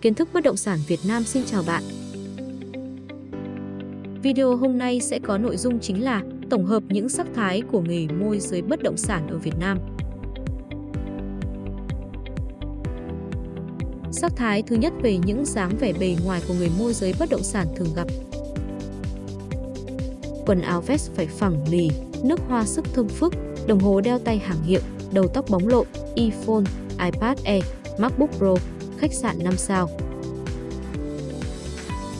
Kiến thức bất động sản Việt Nam xin chào bạn. Video hôm nay sẽ có nội dung chính là tổng hợp những sắc thái của nghề môi giới bất động sản ở Việt Nam. Sắc thái thứ nhất về những dáng vẻ bề ngoài của người môi giới bất động sản thường gặp. Quần áo vest phải phẳng lì, nước hoa sức thơm phức, đồng hồ đeo tay hàng hiệu, đầu tóc bóng lộn, iPhone, iPad Air, MacBook Pro, khách sạn 5 sao.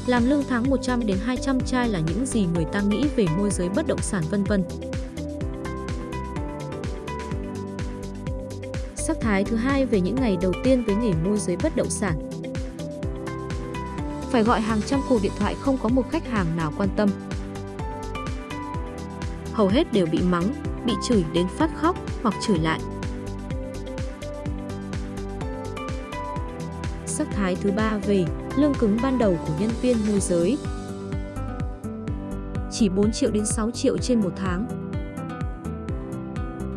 Làm lương tháng 100 đến 200 chai là những gì người ta nghĩ về môi giới bất động sản vân vân. Sắc thái thứ hai về những ngày đầu tiên với nghề môi giới bất động sản. Phải gọi hàng trăm cuộc điện thoại không có một khách hàng nào quan tâm. Hầu hết đều bị mắng, bị chửi đến phát khóc hoặc chửi lại. Thái thứ ba về lương cứng ban đầu của nhân viên môi giới. Chỉ 4 triệu đến 6 triệu trên một tháng.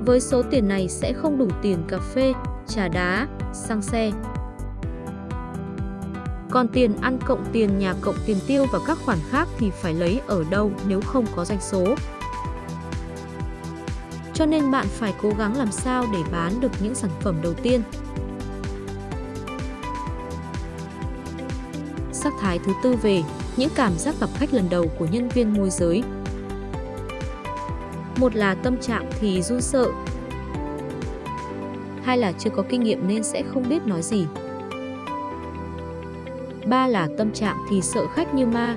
Với số tiền này sẽ không đủ tiền cà phê, trà đá, xăng xe. Còn tiền ăn cộng tiền nhà cộng tiền tiêu và các khoản khác thì phải lấy ở đâu nếu không có doanh số. Cho nên bạn phải cố gắng làm sao để bán được những sản phẩm đầu tiên, sắc thái thứ tư về, những cảm giác gặp khách lần đầu của nhân viên môi giới. Một là tâm trạng thì run sợ. Hai là chưa có kinh nghiệm nên sẽ không biết nói gì. Ba là tâm trạng thì sợ khách như ma.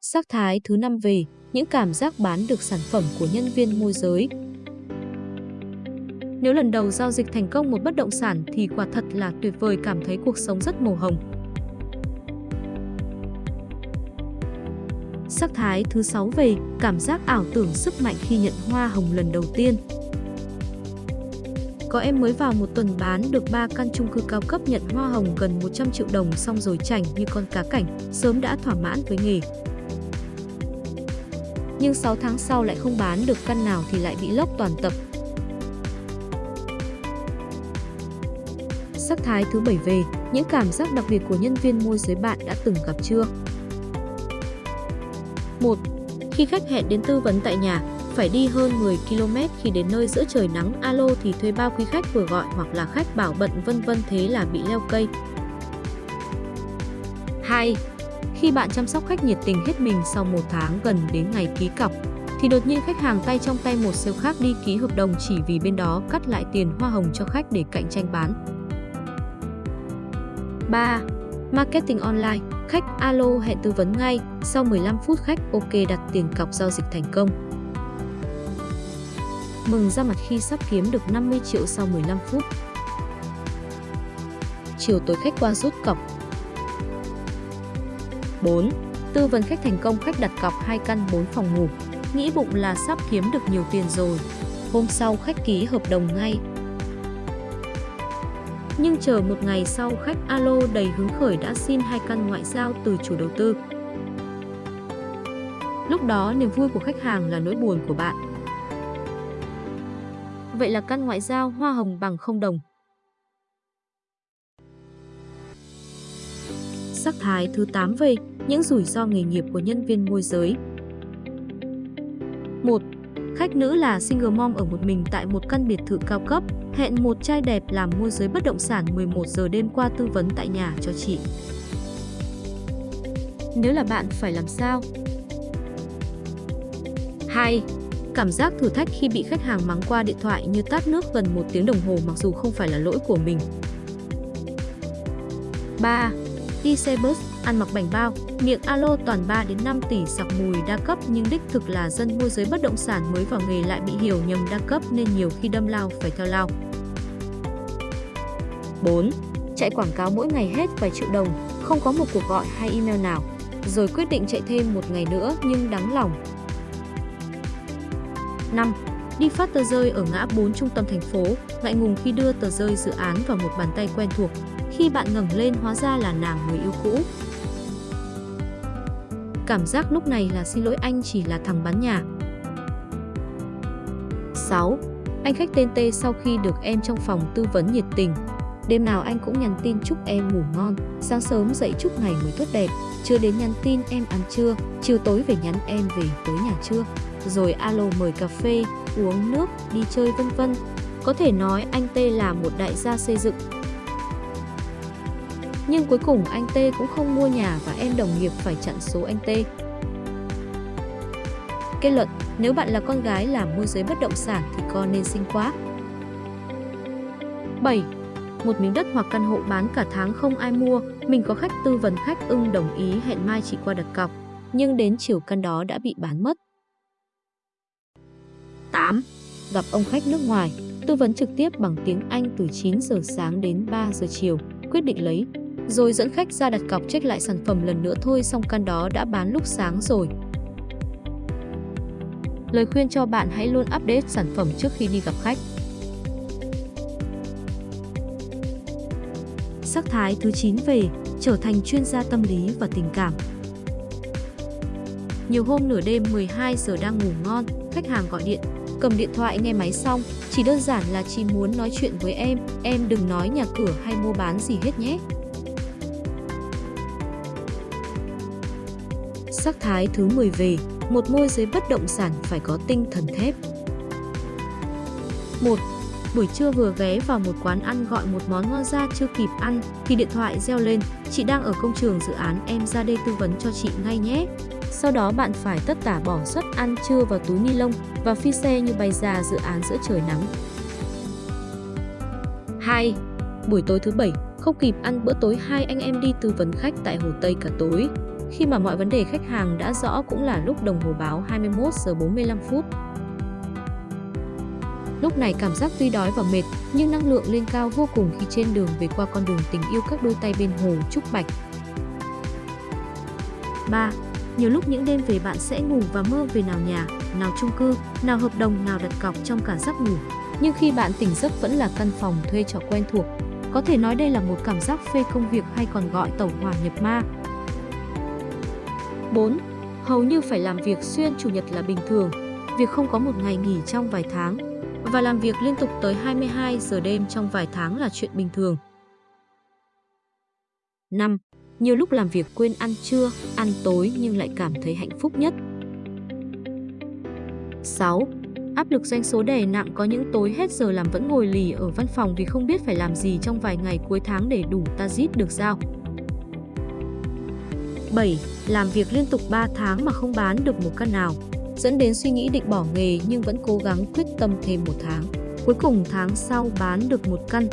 Sắc thái thứ năm về, những cảm giác bán được sản phẩm của nhân viên môi giới. Nếu lần đầu giao dịch thành công một bất động sản thì quả thật là tuyệt vời cảm thấy cuộc sống rất màu hồng. Sắc thái thứ 6 về cảm giác ảo tưởng sức mạnh khi nhận hoa hồng lần đầu tiên. Có em mới vào một tuần bán được 3 căn chung cư cao cấp nhận hoa hồng gần 100 triệu đồng xong rồi chảnh như con cá cảnh, sớm đã thỏa mãn với nghề. Nhưng 6 tháng sau lại không bán được căn nào thì lại bị lốc toàn tập, sắc thái thứ bảy về, những cảm giác đặc biệt của nhân viên môi giới bạn đã từng gặp chưa? 1. Khi khách hẹn đến tư vấn tại nhà, phải đi hơn 10 km khi đến nơi giữa trời nắng alo thì thuê bao quý khách vừa gọi hoặc là khách bảo bận vân vân thế là bị leo cây. 2. Khi bạn chăm sóc khách nhiệt tình hết mình sau một tháng gần đến ngày ký cọc, thì đột nhiên khách hàng tay trong tay một sale khác đi ký hợp đồng chỉ vì bên đó cắt lại tiền hoa hồng cho khách để cạnh tranh bán. 3. Marketing online, khách alo hẹn tư vấn ngay, sau 15 phút khách ok đặt tiền cọc giao dịch thành công. Mừng ra mặt khi sắp kiếm được 50 triệu sau 15 phút. Chiều tối khách qua rút cọc. 4. Tư vấn khách thành công khách đặt cọc 2 căn 4 phòng ngủ, nghĩ bụng là sắp kiếm được nhiều tiền rồi. Hôm sau khách ký hợp đồng ngay, nhưng chờ một ngày sau khách alo đầy hứng khởi đã xin hai căn ngoại giao từ chủ đầu tư. Lúc đó niềm vui của khách hàng là nỗi buồn của bạn. Vậy là căn ngoại giao hoa hồng bằng không đồng. Sắc thái thứ 8 về những rủi ro nghề nghiệp của nhân viên môi giới. 1. Khách nữ là single mom ở một mình tại một căn biệt thự cao cấp, hẹn một trai đẹp làm môi giới bất động sản 11 giờ đêm qua tư vấn tại nhà cho chị. Nếu là bạn phải làm sao? 2. Cảm giác thử thách khi bị khách hàng mắng qua điện thoại như tát nước gần một tiếng đồng hồ mặc dù không phải là lỗi của mình. 3. Đi xe bus, ăn mặc bảnh bao, miệng alo toàn 3 đến 5 tỷ sặc mùi đa cấp nhưng đích thực là dân môi giới bất động sản mới vào nghề lại bị hiểu nhầm đa cấp nên nhiều khi đâm lao phải theo lao. 4. Chạy quảng cáo mỗi ngày hết vài triệu đồng, không có một cuộc gọi hay email nào, rồi quyết định chạy thêm một ngày nữa nhưng đắng lòng. 5. Đi phát tờ rơi ở ngã 4 trung tâm thành phố, ngại ngùng khi đưa tờ rơi dự án vào một bàn tay quen thuộc. Khi bạn ngẩng lên hóa ra là nàng người yêu cũ. Cảm giác lúc này là xin lỗi anh chỉ là thằng bán nhà. 6. Anh khách tên T sau khi được em trong phòng tư vấn nhiệt tình. Đêm nào anh cũng nhắn tin chúc em ngủ ngon, sáng sớm dậy chúc ngày mới tốt đẹp, chưa đến nhắn tin em ăn trưa, chiều tối về nhắn em về tới nhà chưa, rồi alo mời cà phê, uống nước, đi chơi vân vân. Có thể nói anh T là một đại gia xây dựng. Nhưng cuối cùng anh T cũng không mua nhà và em đồng nghiệp phải chặn số anh T. Kết luận, nếu bạn là con gái làm môi giới bất động sản thì con nên sinh quá. 7. Một miếng đất hoặc căn hộ bán cả tháng không ai mua, mình có khách tư vấn khách ưng đồng ý hẹn mai chị qua đặt cọc, nhưng đến chiều căn đó đã bị bán mất. 8. Gặp ông khách nước ngoài, tư vấn trực tiếp bằng tiếng Anh từ 9 giờ sáng đến 3 giờ chiều, quyết định lấy, rồi dẫn khách ra đặt cọc check lại sản phẩm lần nữa thôi xong căn đó đã bán lúc sáng rồi. Lời khuyên cho bạn hãy luôn update sản phẩm trước khi đi gặp khách. Sắc thái thứ 9 về, trở thành chuyên gia tâm lý và tình cảm. Nhiều hôm nửa đêm 12 giờ đang ngủ ngon, khách hàng gọi điện, cầm điện thoại nghe máy xong, chỉ đơn giản là chị muốn nói chuyện với em, em đừng nói nhà cửa hay mua bán gì hết nhé. Sắc thái thứ 10 về, một môi giới bất động sản phải có tinh thần thép. 1. Buổi trưa vừa ghé vào một quán ăn gọi một món ngon ra chưa kịp ăn thì điện thoại reo lên, chị đang ở công trường dự án em ra đây tư vấn cho chị ngay nhé. Sau đó bạn phải tất tả bỏ suất ăn trưa vào túi ni lông và phi xe như bay ra dự án giữa trời nắng. 2. Buổi tối thứ bảy, không kịp ăn bữa tối hai anh em đi tư vấn khách tại Hồ Tây cả tối. Khi mà mọi vấn đề khách hàng đã rõ cũng là lúc đồng hồ báo 21 giờ 45 phút. Lúc này cảm giác tuy đói và mệt, nhưng năng lượng lên cao vô cùng khi trên đường về qua con đường tình yêu các đôi tay bên hồ Trúc Bạch. 3. Nhiều lúc những đêm về bạn sẽ ngủ và mơ về nào nhà, nào chung cư, nào hợp đồng, nào đặt cọc trong cả giấc ngủ. Nhưng khi bạn tỉnh giấc vẫn là căn phòng thuê trọ quen thuộc. Có thể nói đây là một cảm giác phê công việc hay còn gọi tẩu hỏa nhập ma. 4. Hầu như phải làm việc xuyên chủ nhật là bình thường, việc không có một ngày nghỉ trong vài tháng và làm việc liên tục tới 22 giờ đêm trong vài tháng là chuyện bình thường. 5. Nhiều lúc làm việc quên ăn trưa, ăn tối nhưng lại cảm thấy hạnh phúc nhất. 6. Áp lực doanh số đè nặng có những tối hết giờ làm vẫn ngồi lì ở văn phòng vì không biết phải làm gì trong vài ngày cuối tháng để đủ target được giao. 7. Làm việc liên tục 3 tháng mà không bán được một căn nào, dẫn đến suy nghĩ định bỏ nghề nhưng vẫn cố gắng quyết tâm thêm một tháng. Cuối cùng tháng sau bán được một căn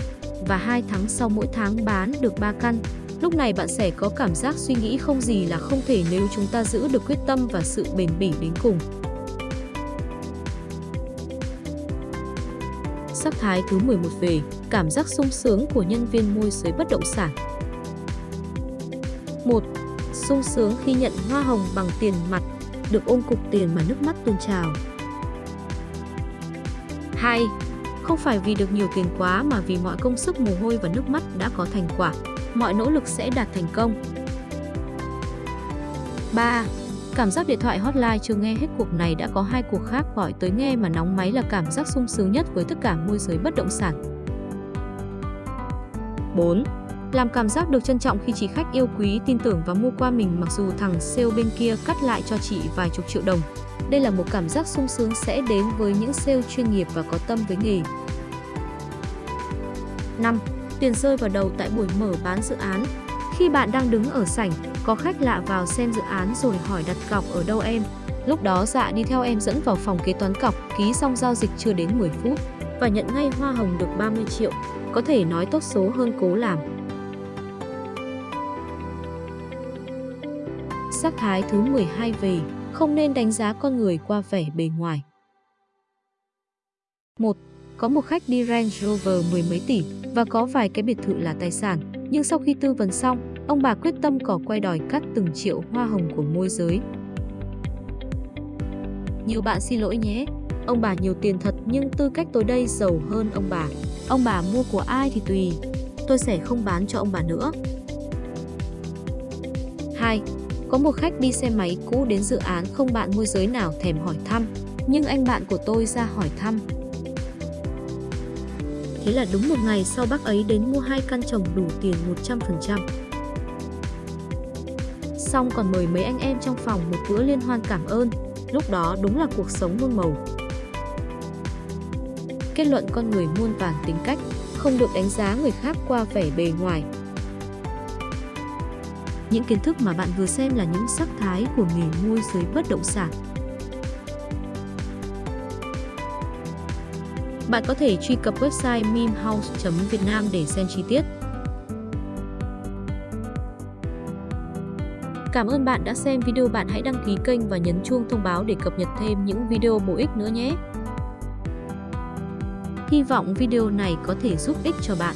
và hai tháng sau mỗi tháng bán được 3 căn. Lúc này bạn sẽ có cảm giác suy nghĩ không gì là không thể nếu chúng ta giữ được quyết tâm và sự bền bỉ đến cùng. Sắc thái thứ 11 về, cảm giác sung sướng của nhân viên môi giới bất động sản. 1 sung sướng khi nhận hoa hồng bằng tiền mặt, được ôm cục tiền mà nước mắt tuôn trào. 2. Không phải vì được nhiều tiền quá mà vì mọi công sức mồ hôi và nước mắt đã có thành quả, mọi nỗ lực sẽ đạt thành công. 3. Cảm giác điện thoại hotline chưa nghe hết cuộc này đã có hai cuộc khác gọi tới nghe mà nóng máy là cảm giác sung sướng nhất với tất cả môi giới bất động sản. 4 làm cảm giác được trân trọng khi chị khách yêu quý, tin tưởng và mua qua mình mặc dù thằng sale bên kia cắt lại cho chị vài chục triệu đồng. Đây là một cảm giác sung sướng sẽ đến với những sale chuyên nghiệp và có tâm với nghề. 5. Tiền rơi vào đầu tại buổi mở bán dự án. Khi bạn đang đứng ở sảnh, có khách lạ vào xem dự án rồi hỏi đặt cọc ở đâu em. Lúc đó dạ đi theo em dẫn vào phòng kế toán cọc, ký xong giao dịch chưa đến 10 phút và nhận ngay hoa hồng được 30 triệu. Có thể nói tốt số hơn cố làm. Sắc thái thứ 12 về, không nên đánh giá con người qua vẻ bề ngoài. 1. Có một khách đi Range Rover mười mấy tỷ và có vài cái biệt thự là tài sản, nhưng sau khi tư vấn xong, ông bà quyết tâm cỏ quay đòi cắt từng triệu hoa hồng của môi giới. Nhiều bạn xin lỗi nhé, ông bà nhiều tiền thật nhưng tư cách tôi đây giàu hơn ông bà. Ông bà mua của ai thì tùy, tôi sẽ không bán cho ông bà nữa. 2. Có một khách đi xe máy cũ đến dự án không bạn môi giới nào thèm hỏi thăm, nhưng anh bạn của tôi ra hỏi thăm. Thế là đúng một ngày sau bác ấy đến mua hai căn chồng đủ tiền 100%. Xong còn mời mấy anh em trong phòng một bữa liên hoan cảm ơn, lúc đó đúng là cuộc sống muôn màu. Kết luận con người muôn vàn tính cách, không được đánh giá người khác qua vẻ bề ngoài. Những kiến thức mà bạn vừa xem là những sắc thái của nghề môi giới bất động sản. Bạn có thể truy cập website mimhouse.vietnam để xem chi tiết. Cảm ơn bạn đã xem video. Bạn hãy đăng ký kênh và nhấn chuông thông báo để cập nhật thêm những video bổ ích nữa nhé. Hy vọng video này có thể giúp ích cho bạn.